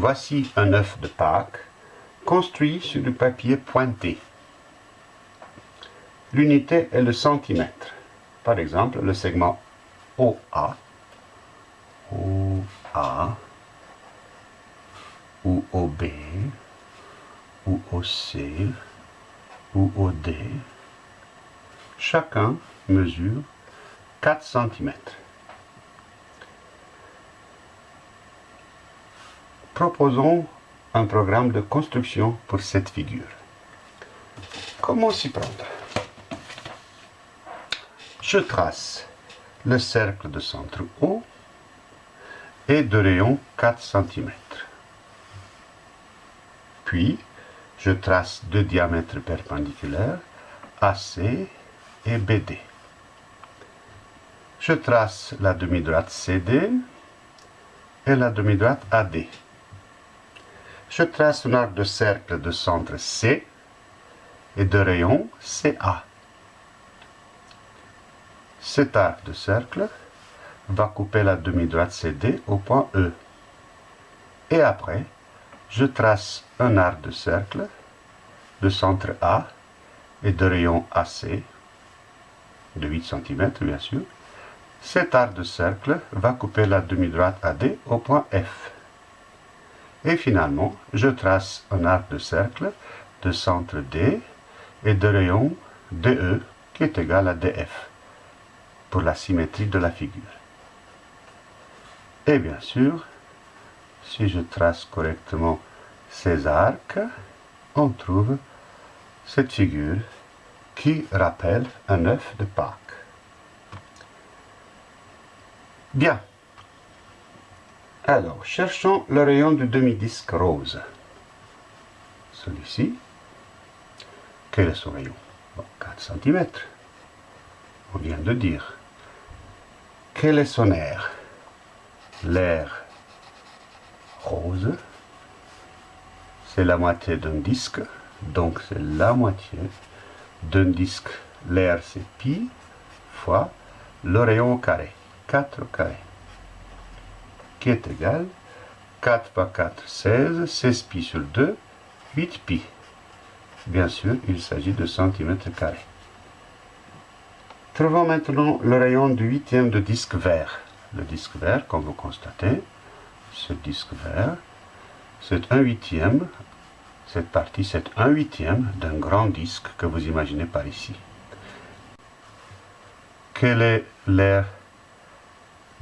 Voici un œuf de Pâques construit sur du papier pointé. L'unité est le centimètre. Par exemple, le segment OA, OA ou OB ou OC ou OD, chacun mesure 4 cm. Proposons un programme de construction pour cette figure. Comment s'y prendre? Je trace le cercle de centre O et de rayon 4 cm. Puis, je trace deux diamètres perpendiculaires, AC et BD. Je trace la demi-droite CD et la demi-droite AD. Je trace un arc de cercle de centre C et de rayon CA. Cet arc de cercle va couper la demi-droite CD au point E. Et après, je trace un arc de cercle de centre A et de rayon AC, de 8 cm bien sûr. Cet arc de cercle va couper la demi-droite AD au point F. Et finalement, je trace un arc de cercle de centre D et de rayon DE qui est égal à DF pour la symétrie de la figure. Et bien sûr, si je trace correctement ces arcs, on trouve cette figure qui rappelle un œuf de Pâques. Bien. Alors, cherchons le rayon du demi-disque rose. Celui-ci. Quel est son rayon? 4 cm. On vient de dire. Quel est son air? L'air rose, c'est la moitié d'un disque, donc c'est la moitié d'un disque. L'air c'est pi fois le rayon au carré, 4 au carré, qui est égal 4 fois 4, 16, 16 pi sur 2, 8 pi. Bien sûr, il s'agit de centimètres carrés. Trouvons maintenant le rayon du huitième de disque vert. Le disque vert, comme vous constatez, ce disque vert, c'est un huitième, cette partie c'est un huitième d'un grand disque que vous imaginez par ici. Quel est l'air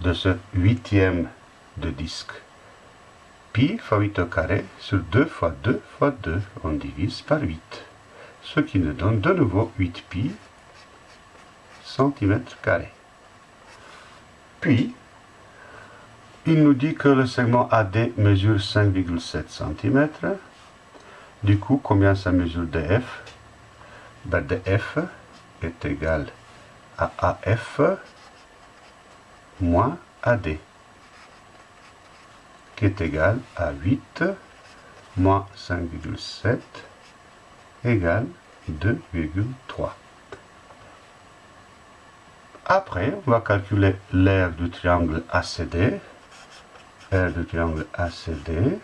de ce huitième de disque Pi fois 8 au carré sur 2 fois 2 fois 2, on divise par 8, ce qui nous donne de nouveau 8 pi centimètres carrés. Puis, il nous dit que le segment AD mesure 5,7 cm. Du coup, combien ça mesure DF ben, DF est égal à AF moins AD, qui est égal à 8 moins 5,7 égale 2,3. Après, on va calculer l'aire du triangle ACD R du triangle ACD.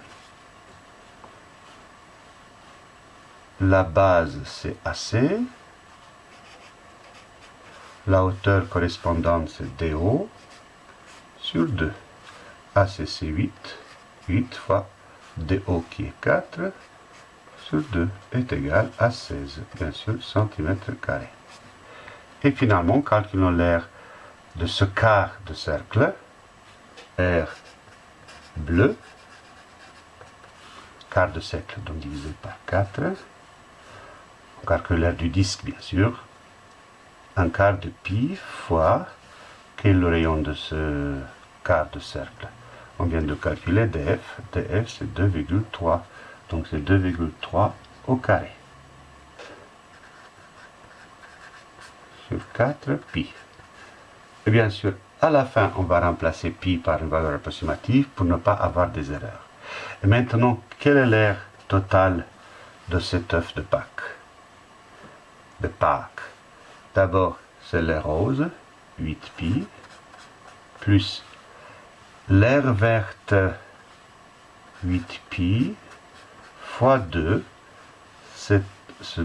La base, c'est AC. La hauteur correspondante, c'est DO sur 2. AC, c'est 8. 8 fois DO qui est 4 sur 2 est égal à 16, bien sûr, centimètres carrés. Et finalement, calculons l'air de ce quart de cercle. R bleu, quart de cercle donc divisé par 4, on calcule l'air du disque bien sûr, un quart de pi fois, quel est le rayon de ce quart de cercle On vient de calculer df, df c'est 2,3, donc c'est 2,3 au carré. Sur 4 pi. Et bien sûr, à la fin, on va remplacer pi par une valeur approximative pour ne pas avoir des erreurs. Et maintenant, quel est l'air total de cet œuf de Pâques? De Pâques. D'abord, c'est l'air rose, 8 pi, plus l'air verte 8 pi fois 2, c'est ce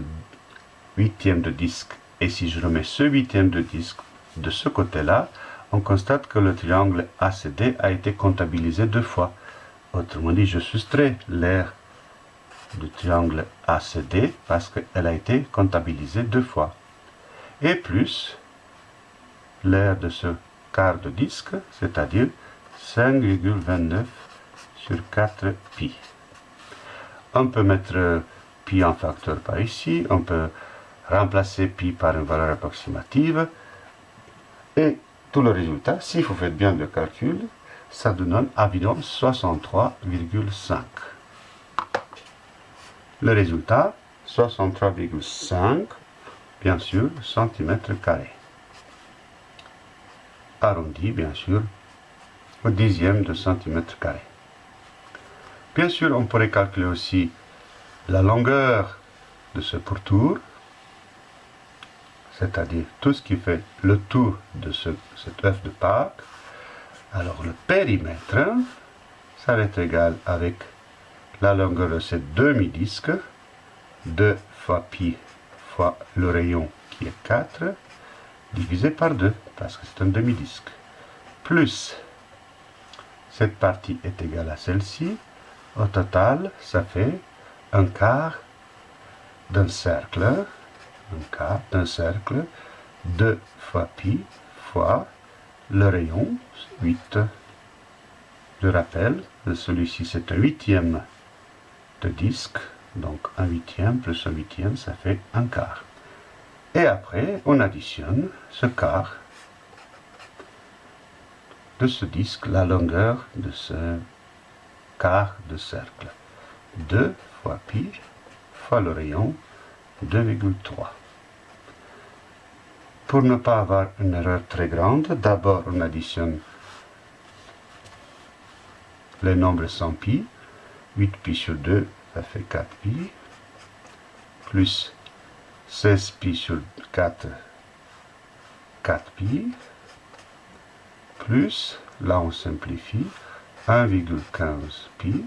huitième de disque. Et si je remets ce huitième de disque de ce côté-là, on constate que le triangle ACD a été comptabilisé deux fois. Autrement dit, je soustrais l'air du triangle ACD parce qu'elle a été comptabilisée deux fois. Et plus l'air de ce quart de disque, c'est-à-dire 5,29 sur 4 pi. On peut mettre pi en facteur par ici, on peut remplacer pi par une valeur approximative, et tout le résultat, si vous faites bien le calcul, ça donne environ 63,5. Le résultat, 63,5, bien sûr, centimètres carrés. Arrondi, bien sûr, au dixième de centimètre carré. Bien sûr, on pourrait calculer aussi la longueur de ce pourtour, c'est-à-dire tout ce qui fait le tour de ce, cet œuf de Pâques. Alors le périmètre, ça va être égal avec la longueur de ce demi-disque, 2 fois pi fois le rayon qui est 4, divisé par 2, parce que c'est un demi-disque, plus cette partie est égale à celle-ci, au total, ça fait un quart d'un cercle, un quart d'un cercle, 2 fois pi fois le rayon, 8. Je rappelle, celui-ci c'est un huitième de disque, donc un huitième plus un huitième, ça fait un quart. Et après, on additionne ce quart de ce disque, la longueur de ce quart de cercle. 2 fois pi fois le rayon 2,3. Pour ne pas avoir une erreur très grande, d'abord on additionne les nombres sans pi. 8 pi sur 2, ça fait 4 pi. Plus 16 pi sur 4, 4 pi. Plus, là on simplifie, 1,15 pi.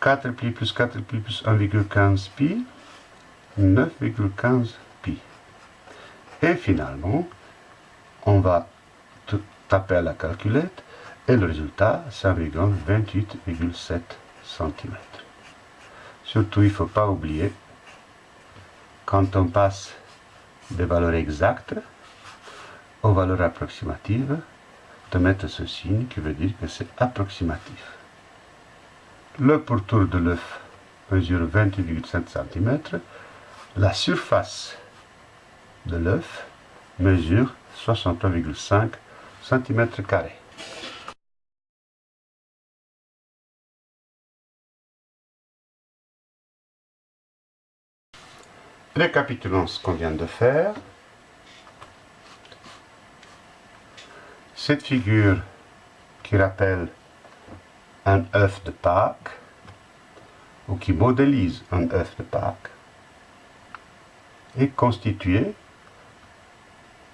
4 pi plus 4 pi plus 1,15 pi, 9,15 pi. Et finalement, on va taper à la calculette et le résultat, c'est 28,7 cm. Surtout, il ne faut pas oublier, quand on passe des valeurs exactes aux valeurs approximatives, de mettre ce signe qui veut dire que c'est approximatif. Le pourtour de l'œuf mesure 28,7 cm. La surface de l'œuf mesure 63,5 cm. Récapitulons ce qu'on vient de faire. Cette figure qui rappelle un œuf de Pâques, ou qui modélise un œuf de Pâques, est constituée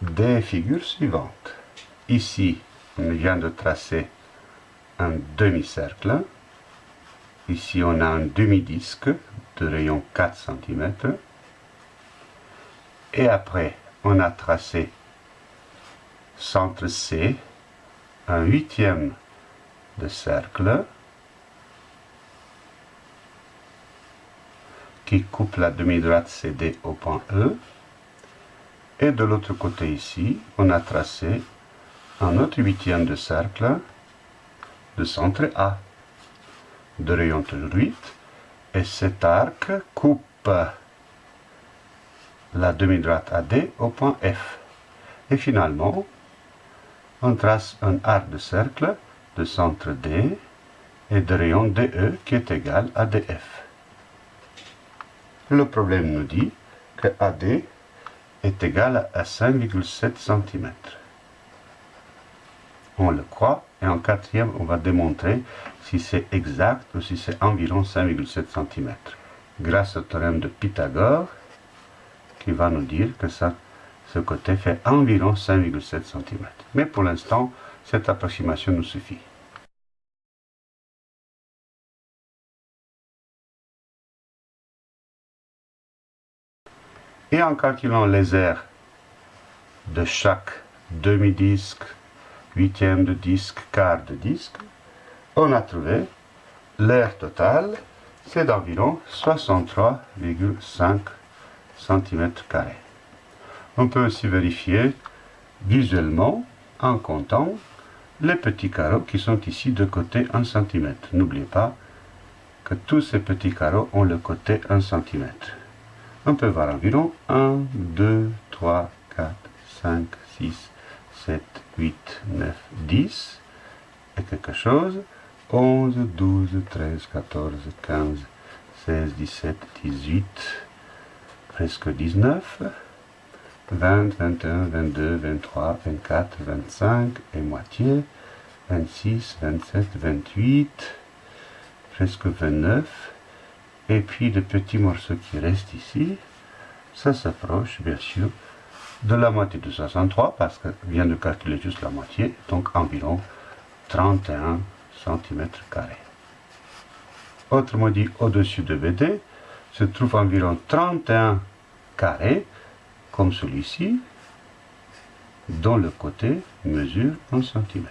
des figures suivantes. Ici, on vient de tracer un demi-cercle. Ici, on a un demi-disque de rayon 4 cm. Et après, on a tracé centre C, un huitième de cercle qui coupe la demi-droite CD au point E. Et de l'autre côté ici, on a tracé un autre huitième de cercle de centre A, de rayon toujours 8. Et cet arc coupe la demi-droite AD au point F. Et finalement, on trace un arc de cercle de centre D et de rayon DE qui est égal à DF. Le problème nous dit que AD est égal à 5,7 cm. On le croit et en quatrième on va démontrer si c'est exact ou si c'est environ 5,7 cm. Grâce au théorème de Pythagore qui va nous dire que ça ce côté fait environ 5,7 cm. Mais pour l'instant, cette approximation nous suffit. Et en calculant les aires de chaque demi-disque, huitième de disque, quart de disque, on a trouvé l'air total, c'est d'environ 63,5 cm on peut aussi vérifier visuellement en comptant les petits carreaux qui sont ici de côté 1 cm. N'oubliez pas que tous ces petits carreaux ont le côté 1 cm. On peut voir environ 1, 2, 3, 4, 5, 6, 7, 8, 9, 10 et quelque chose. 11, 12, 13, 14, 15, 16, 17, 18, presque 19, 20, 21, 22, 23, 24, 25 et moitié, 26, 27, 28, presque 29, et puis le petit morceau qui reste ici, ça s'approche bien sûr de la moitié de 63 parce que vient de calculer juste la moitié, donc environ 31 cm. Autrement dit, au-dessus de BD se trouve environ 31 carrés, comme celui-ci, dont le côté mesure 1 cm.